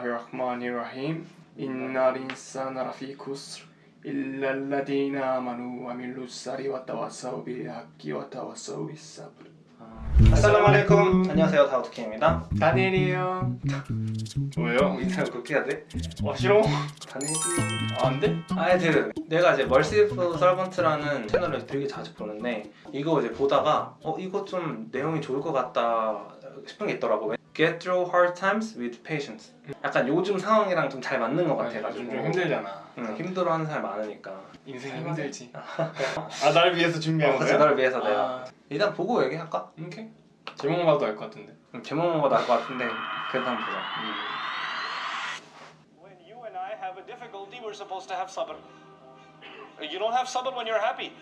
비스밀라히르흐마니르라힘 인날 인사나 라피 쿠스르 إلا الذين آمنوا وعملوا الصالحات وتواصوا بالحق وتواصوا بالصبر 아살라무 알레이쿰 안녕하세요 다우트킹입니다 다니엘이에요 왜요? 인사를 그렇게 해야 돼? 어 싫어? 다니엘이 안 돼? 하여튼 내가 이제 멀시프 서번트라는 채널을 되게 자주 보는데 이거 이제 보다가 어 이거 좀 내용이 좋을 것 같다 싶은 게 있더라고 Get through hard times with patience 약간 요즘 상황이랑 좀 잘 맞는 것 같아가지고 요즘 좀 힘들잖아 응, 힘들어하는 사람 많으니까 인생 힘들지 아 날 위해서 준비한 어, 거야? 널 위해서 내가 아, 일단 보고 얘기할까? 오케이 제목만 봐도 알 것 같은데 음, 제목만 봐도 알 것 같은데 그래도 한번 보자 When you and I have a difficulty, we're supposed to have sabr. You don't have sabr when you're happy.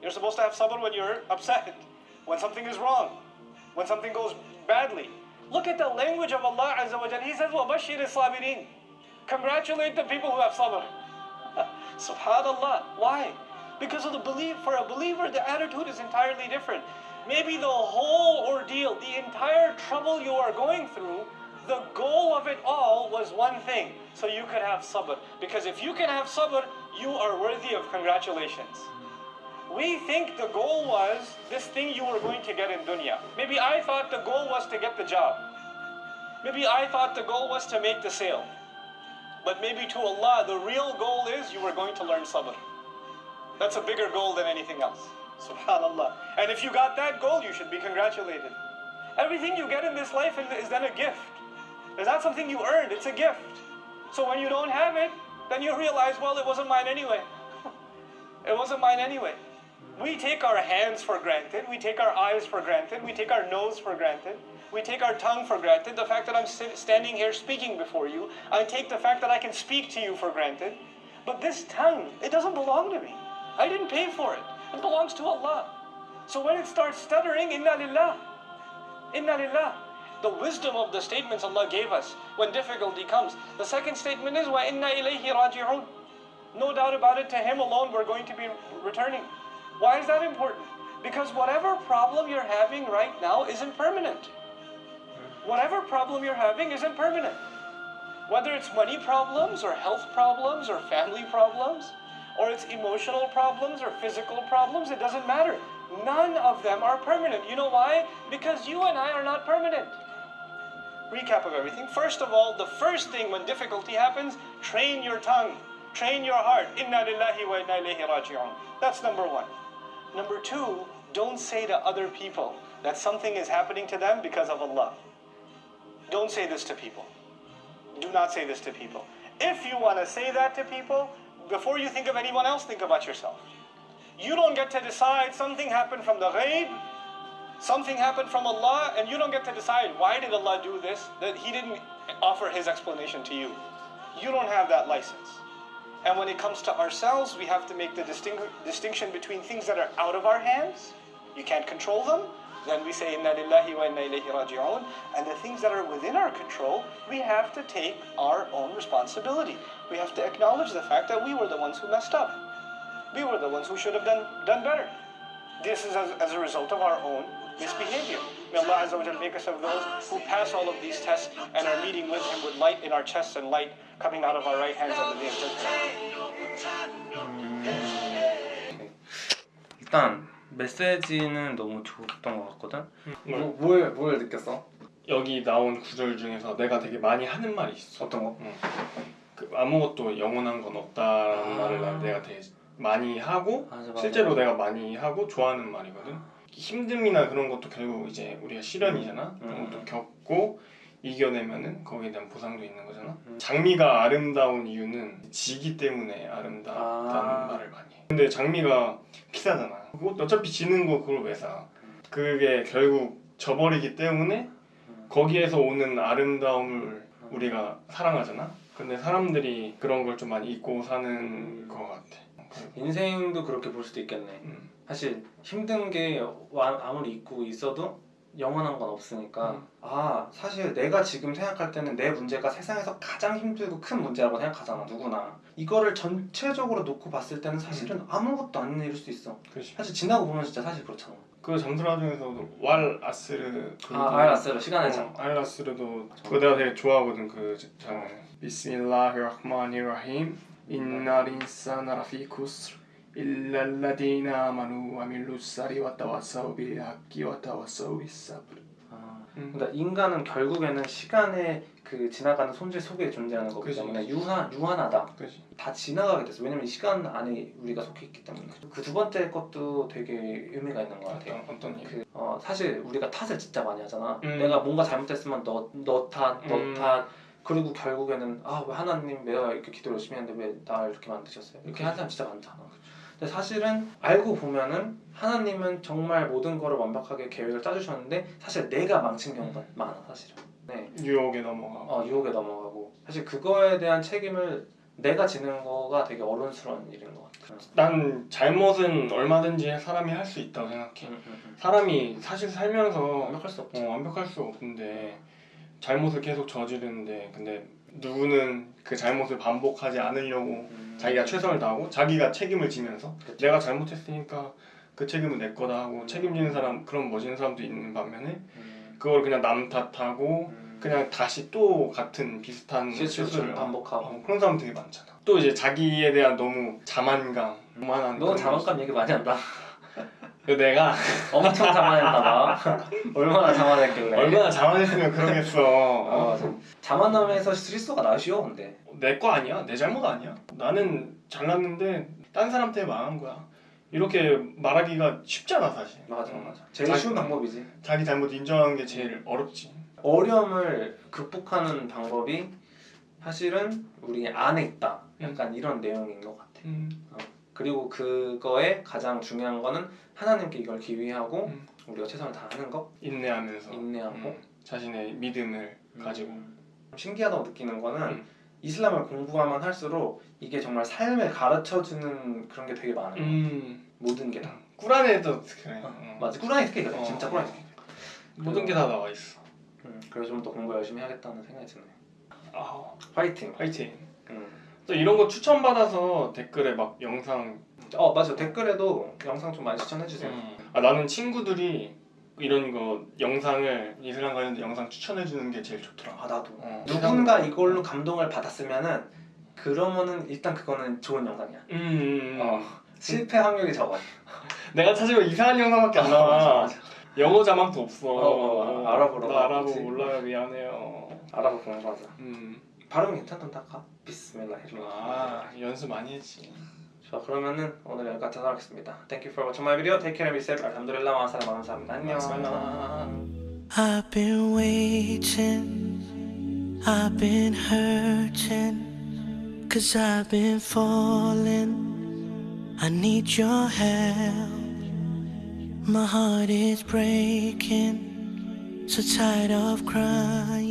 You're supposed to have sabr when you're upset, when something is wrong, when something goes badly. Look at the language of Allah Azza wa Jal. He says, وَبَشِّرِ الصَّابِرِينَ Congratulate the people who have sabr. Subhanallah. Why? Because of the belief. For a believer, the attitude is entirely different. Maybe the whole ordeal, the entire trouble you are going through, the goal of it all was one thing. So you could have sabr. Because if you can have sabr, you are worthy of congratulations. We think the goal was this thing you were going to get in dunya. Maybe I thought the goal was to get the job. Maybe I thought the goal was to make the sale. But maybe to Allah, the real goal is you were going to learn sabr. That's a bigger goal than anything else. Subhanallah. And if you got that goal, you should be congratulated. Everything you get in this life is then a gift. It's not something you earned, it's a gift. So when you don't have it, then you realize, well, it wasn't mine anyway. it wasn't mine anyway. We take our hands for granted, we take our eyes for granted, we take our nose for granted, we take our tongue for granted. The fact that I'm standing here speaking before you, I take the fact that I can speak to you for granted. But this tongue, it doesn't belong to me. I didn't pay for it. It belongs to Allah. So when it starts stuttering, inna lillah, inna lillah. The wisdom of the statements Allah gave us when difficulty comes. The second statement is wa inna ilayhi raji'un. No doubt about it, to Him alone we're going to be returning. Why is that important? Because whatever problem you're having right now isn't permanent. Whatever problem you're having isn't permanent. Whether it's money problems or health problems or family problems or it's emotional problems or physical problems, it doesn't matter. None of them are permanent. You know why? Because you and I are not permanent. Recap of everything. First of all, the first thing when difficulty happens, train your tongue, train your heart. Inna lillahi wa inna ilayhi raji'un. That's number one. Number two, don't say to other people that something is happening to them because of Allah. Don't say this to people. Do not say this to people. If you want to say that to people, before you think of anyone else, think about yourself. You don't get to decide something happened from the ghaib, something happened from Allah, and you don't get to decide why did Allah do this, that He didn't offer His explanation to you. You don't have that license. And when it comes to ourselves, we have to make the distinction between things that are out of our hands, you can't control them, then we say inna lillahi wa inna ilayhi raji'un, and the things that are within our control, we have to take our own responsibility. We have to acknowledge the fact that we were the ones who messed up. We were the ones who should have done, done better. This is as, as a result of our own misbehavior. May Allah Azza wa make us of those who pass all of these tests and are meeting with Him with light in our chests and light coming out of our right hands on the day of judgment. 일단 메시지는 너무 좋았던 것 같거든? 뭘? 뭐, 뭘, 뭘 느꼈어? 여기 나온 구절 중에서 내가 되게 많이 하는 말이 있어 어떤 거? 응. 그 아무것도 영원한 건 없다라는 아. 말을 난 내가 되게 많이 하고 맞아, 맞아. 실제로 내가 많이 하고 좋아하는 말이거든. 힘듦이나 그런 것도 결국 이제 우리가 시련이잖아. 그런 음. 것도 겪고 이겨내면은 거기에 대한 보상도 있는 거잖아. 음. 장미가 아름다운 이유는 지기 때문에 아름답다는 아. 말을 많이 해. 근데 장미가 비싸잖아. 어차피 지는 거 그걸 왜 사? 그게 결국 져버리기 때문에 음. 거기에서 오는 아름다움을 우리가 사랑하잖아. 근데 사람들이 그런 걸 좀 많이 잊고 사는 것 같아. 인생도 그렇게 볼 수도 있겠네. 음. 사실 힘든 게 와- 아무리 있고 있어도 영원한 건 없으니까 음. 아 사실 내가 지금 생각할 때는 내 문제가 세상에서 가장 힘들고 큰 문제라고 생각하잖아 누구나. 이거를 전체적으로 놓고 봤을 때는 사실은 아무것도 아닌 일일 수 있어. 그렇지. 사실 지나고 보면 진짜 사실 그렇잖아. 그 잠수라 중에서도 왈 아스르 그아 알았어요 시간의 장 어, 알 아스르도 그거 내가 되게 좋아하거든 그 장면 비스밀라히라흐마니라힘. 라피 쿠스르 إلا الذين آمنوا وعملوا الصالحات وتواصوا بالحق وتواصوا بالصبر 아, 음. 그러니까 인간은 결국에는 시간의 그 지나가는 손질 속에 존재하는 거기 그치. 때문에 유한 유한하다. 그지 다 지나가게 됐어. 왜냐면 이 시간 안에 우리가 속해 있기 때문에. 그 두 번째 것도 되게 의미가 있는 것 같아요. 어떤 어떤 일 그, 어, 사실 우리가 탓을 진짜 많이 하잖아. 음. 내가 뭔가 잘못했으면 너, 너 탓, 너 음. 탓. 그리고 결국에는 아 왜 하나님 내가 이렇게 기도 열심히 했는데 왜 나 이렇게 만드셨어요? 이렇게 하는 사람 진짜 많잖아. 근데 사실은 알고 보면은 하나님은 정말 모든 거를 완벽하게 계획을 짜주셨는데 사실 내가 망친 경우가 많아 사실은. 네. 유혹에 넘어가고 어, 유혹에 넘어가고 사실 그거에 대한 책임을 내가 지는 거가 되게 어른스러운 일인 것 같아요. 난 잘못은 얼마든지 사람이 할 수 있다고 생각해 음, 음, 음. 사람이 사실 살면서 완벽할 수 없지. 어, 완벽할 수 없는데 잘못을 계속 저지르는데 근데 누구는 그 잘못을 반복하지 않으려고 음. 자기가 최선을 다하고 자기가 책임을 지면서 그치. 내가 잘못했으니까 그 책임은 내 거다 하고 음. 책임지는 사람 그런 멋있는 사람도 있는 반면에 음. 그걸 그냥 남 탓하고 음. 그냥 다시 또 같은 비슷한 실수를 반복하고. 어, 그런 사람 되게 많잖아 또 이제 자기에 대한 너무 자만감 오만한 너 그런 자만감 얘기 많이 한다. 그 내가 엄청 자만했나봐. 얼마나 자만했길래. 얼마나 자만했으면 그러겠어 어, 어? 자- 자만함에서 실수가 나 쉬워 근데. 내 거 아니야 내 잘못 아니야 나는 잘났는데 딴 사람 때문에 망한 거야 이렇게 말하기가 쉽잖아 사실 맞아 어. 맞아. 제일 자기- 쉬운 방법이지. 자기 잘못 인정하는 게 제일 어렵지 어려움을 극복하는 방법이 사실은 우리 안에 있다. 약간 이런 내용인 것 같아. 음. 그리고 그거에 가장 중요한 거는 하나님께 이걸 기위하고 음. 우리가 최선을 다하는 거, 인내하면서 인내하고 음. 자신의 믿음을 가지고 음. 신기하다고 느끼는 거는 음. 이슬람을 공부하면 할수록 이게 정말 삶을 가르쳐주는 그런 게 되게 많아요. 음. 모든 게 다. 꾸란에도 그래 어, 어. 맞아. 꾸란이 특히 그래. 어. 진짜 꾸란이 특히. 모든 게 다 나와 있어 음, 그래서 좀 더 공부 열심히 하겠다는 생각이 드네요. 아 파이팅. 화이팅 음. 또 이런 거 추천받아서 댓글에 막 영상 어 맞아. 댓글에도 영상 좀 많이 추천해 주세요. 아 나는 친구들이 이런 거 영상을 이슬람 관련된 영상 추천해 주는 게 제일 좋더라 아 나도. 어. 누군가 이걸로 감동을 받았으면은 그러면은 일단 그거는 좋은 영상이야. 음, 음, 음. 어, 실패 확률이 적어. 내가 찾으면 이상한 영상밖에 안 맞아, 나와 맞아. 영어 자막도 없어 어, 어, 아랍어로 나 아랍어 나오지. 몰라요 미안해요 알아보 공부하자. 음. 발음 괜찮던데 아까? 비스밀라히르. 아 연습 많이 했지 자 그러면은 오늘 여기까지 하겠습니다. Thank you for watching my video. Take care and be safe. 알함두릴라 마사람 감사합니다. 안녕. I've been waiting, I've been hurting, cause I've been falling. I need your help. My heart is breaking, so tired of crying.